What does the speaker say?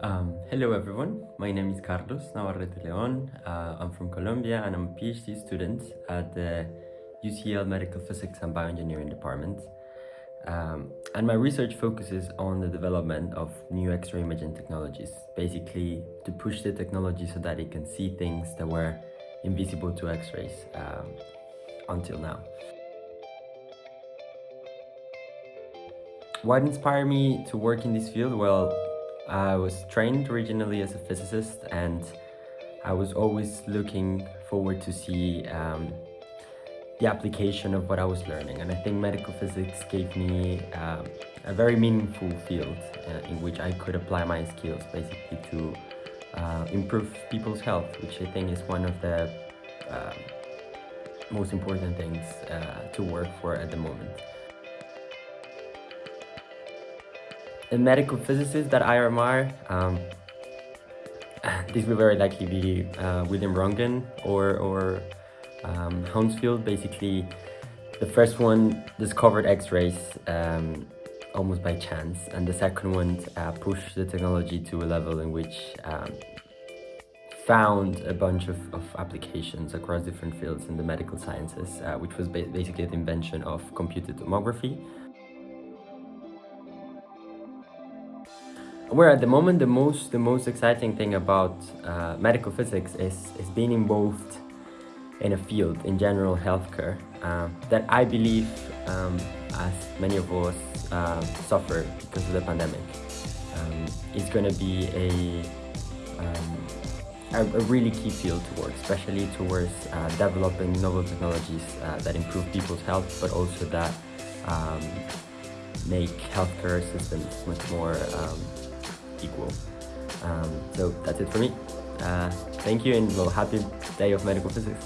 Um, hello everyone, my name is Carlos Navarrete Leon. Uh, I'm from Colombia and I'm a PhD student at the UCL Medical Physics and Bioengineering Department. Um, and my research focuses on the development of new X-ray imaging technologies, basically to push the technology so that it can see things that were invisible to X-rays um, until now. What inspired me to work in this field? Well, I was trained originally as a physicist and I was always looking forward to see um, the application of what I was learning and I think medical physics gave me um, a very meaningful field uh, in which I could apply my skills basically to uh, improve people's health which I think is one of the uh, most important things uh, to work for at the moment. A medical physicist that I admire, um, this will very likely be uh, William Röntgen or, or um, Hounsfield. Basically, the first one discovered X-rays um, almost by chance, and the second one uh, pushed the technology to a level in which um, found a bunch of, of, applications across different fields in the medical sciences, uh, which was ba basically the invention of computed tomography. Where at the moment the most the most exciting thing about uh, medical physics is is being involved in a field in general healthcare uh, that I believe um, as many of us uh, suffer because of the pandemic. Um, is going to be a, um, a, really key field to work especially towards uh, developing novel technologies uh, that improve people's health but also that um, make healthcare systems much more um, equal. Um, so that's it for me. Uh, thank you and well, happy day of medical physics.